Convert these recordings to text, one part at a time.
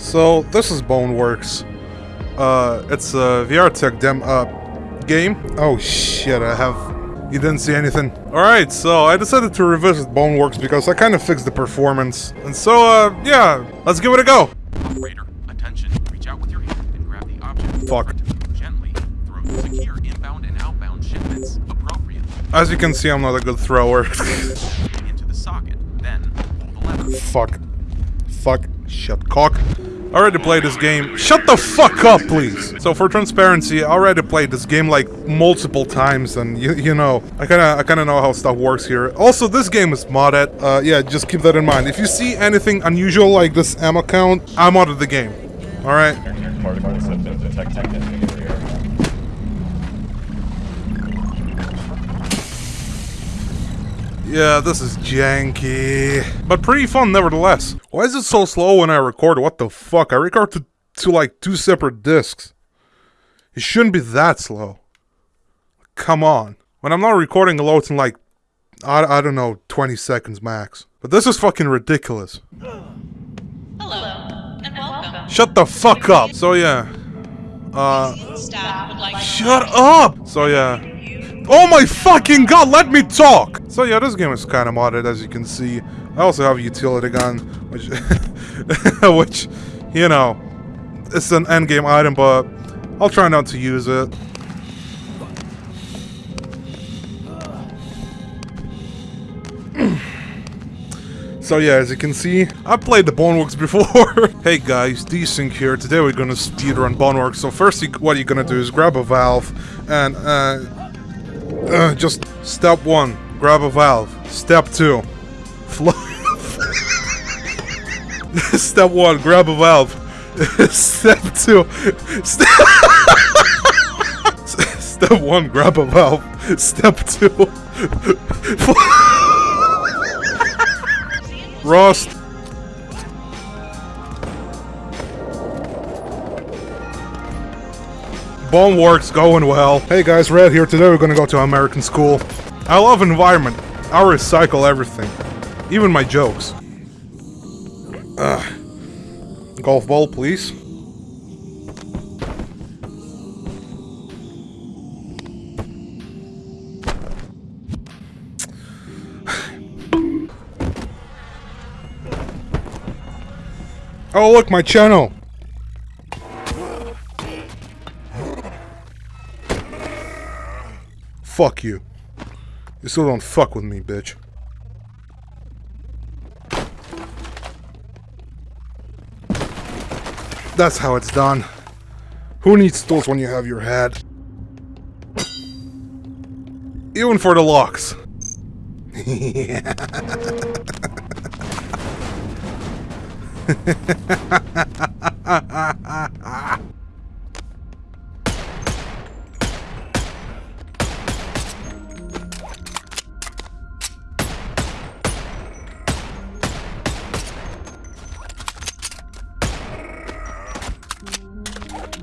So this is Boneworks. Uh, it's a VR Tech dem uh game. Oh shit! I have. You didn't see anything. All right, so I decided to revisit Boneworks because I kind of fixed the performance, and so uh yeah, let's give it a go. Operator, attention. Reach out with your hand and grab the object. Fuck. Gently. Throw secure inbound and outbound shipments appropriately. As you can see, I'm not a good thrower. Into the socket. Then pull the lever. Fuck. Shut cock. I already played this game. Shut the fuck up, please! So for transparency, I already played this game like multiple times and you, you know, I kinda I kinda know how stuff works here. Also, this game is modded. Uh, yeah, just keep that in mind. If you see anything unusual like this ammo count, I modded the game. Alright? Yeah, this is janky. But pretty fun nevertheless. Why is it so slow when I record? What the fuck? I record to, to like two separate discs. It shouldn't be that slow. Come on. When I'm not recording, it loads in like, I, I don't know, 20 seconds max. But this is fucking ridiculous. Hello, and welcome. Shut the fuck up! So yeah. Uh, shut up! So yeah. Oh my fucking god, let me talk! So yeah, this game is kind of modded as you can see. I also have a utility gun, which, which, you know, it's an endgame item, but I'll try not to use it. So yeah, as you can see, I played the Boneworks before. hey guys, Desync here. Today we're gonna speedrun Boneworks. So first, you, what you're gonna do is grab a valve and uh, uh, just step one, grab a valve. Step two, flow. step one, grab a valve. step two, step. step one, grab a valve. Step two. Rust. Boneworks going well. Hey guys, Red here. Today we're gonna go to American school. I love environment. I recycle everything. Even my jokes. Ugh. Golf ball, please. Oh look, my channel! Fuck you. You still don't fuck with me, bitch. That's how it's done. Who needs tools when you have your head? Even for the locks.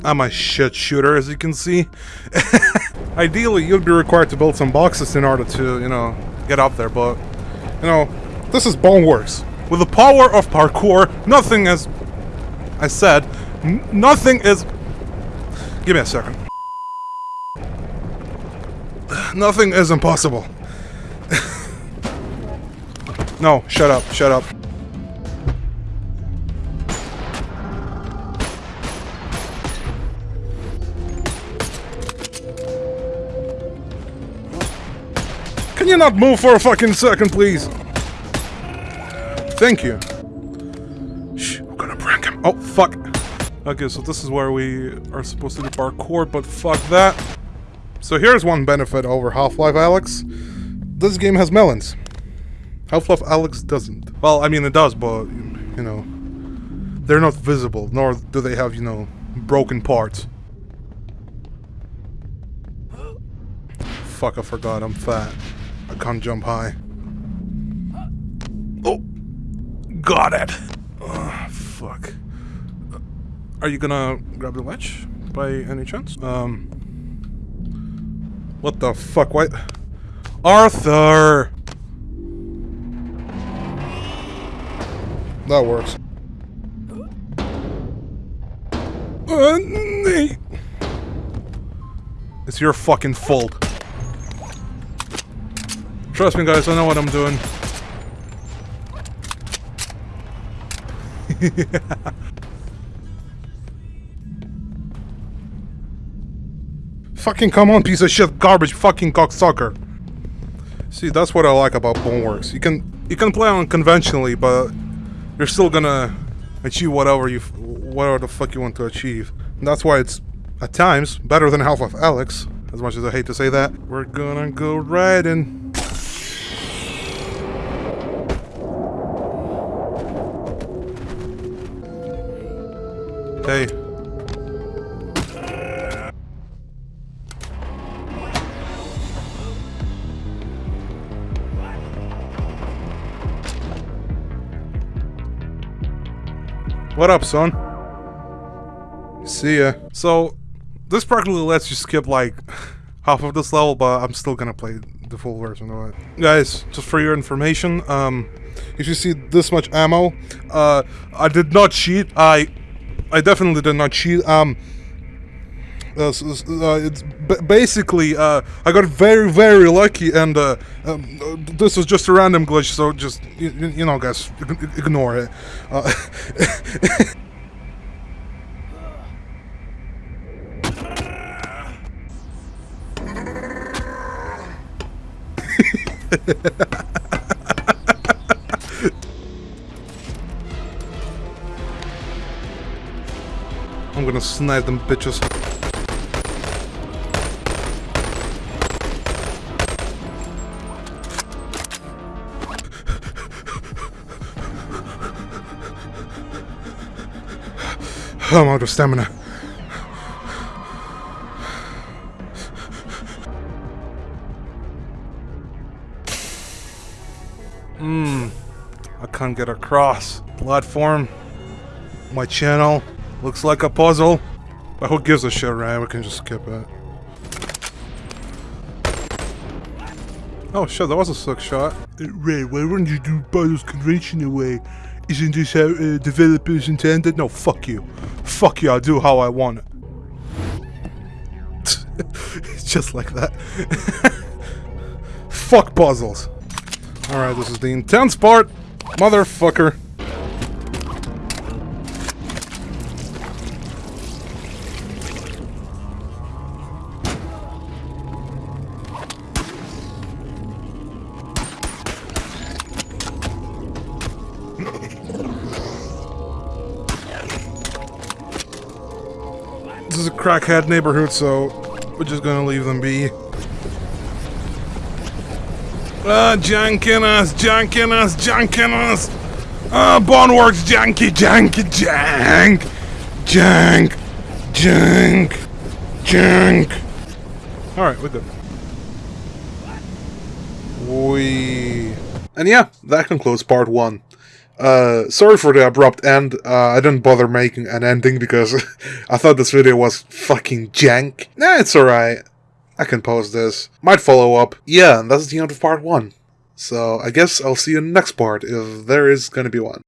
I'm a shit shooter, as you can see. Ideally, you'd be required to build some boxes in order to, you know, get up there, but, you know, this is Boneworks. With the power of parkour, nothing is... I said, nothing is... Give me a second. Nothing is impossible. no, shut up, shut up. Can you not move for a fucking second, please? Thank you. Shh, we're gonna prank him. Oh, fuck. Okay, so this is where we are supposed to do parkour, but fuck that. So here's one benefit over Half-Life Alyx. This game has melons. Half-Life Alyx doesn't. Well, I mean it does, but, you know, they're not visible, nor do they have, you know, broken parts. Fuck, I forgot, I'm fat. Can't jump high. Oh! Got it! Ugh, fuck. Uh, Are you gonna grab the ledge? By any chance? Um... What the fuck? Why... Arthur! That works. Uh. It's your fucking fault. Trust me, guys, I know what I'm doing. fucking come on, piece of shit, garbage, fucking cocksucker. See, that's what I like about Boneworks. You can you can play on conventionally, but you're still gonna achieve whatever you whatever the fuck you want to achieve. And that's why it's at times better than Half of Alyx. As much as I hate to say that, we're gonna go riding. Hey. What up, son? See ya. So, this practically lets you skip like half of this level, but I'm still gonna play the full version of it. Guys, just for your information, um, if you see this much ammo, uh, I did not cheat. I, I definitely did not cheat. Um, uh, uh, it's basically uh, I got very very lucky and uh, um, uh, this was just a random glitch so just you, you know guys ignore it snipe them bitches I'm out of stamina. Hmm. I can't get across. Platform. My channel. Looks like a puzzle. But who gives a shit, right? We can just skip it. Oh shit, that was a sick shot. Uh, Ray, why wouldn't you do puzzles conventional way? Isn't this how uh, developers intended? No, fuck you. Fuck you, I'll do how I want it. Just like that. fuck puzzles. Alright, this is the intense part. Motherfucker. This is a crackhead neighborhood, so we're just gonna leave them be. Ah, janking us, janking us, janking us! Ah, Boneworks, janky, janky, jank! Jank! Jank! Jank! Alright, we're good. We. And yeah, that concludes part one. Uh, sorry for the abrupt end. Uh, I didn't bother making an ending because I thought this video was fucking jank. Nah, it's alright. I can post this. Might follow up. Yeah, and that's the end of part one. So I guess I'll see you in the next part if there is gonna be one.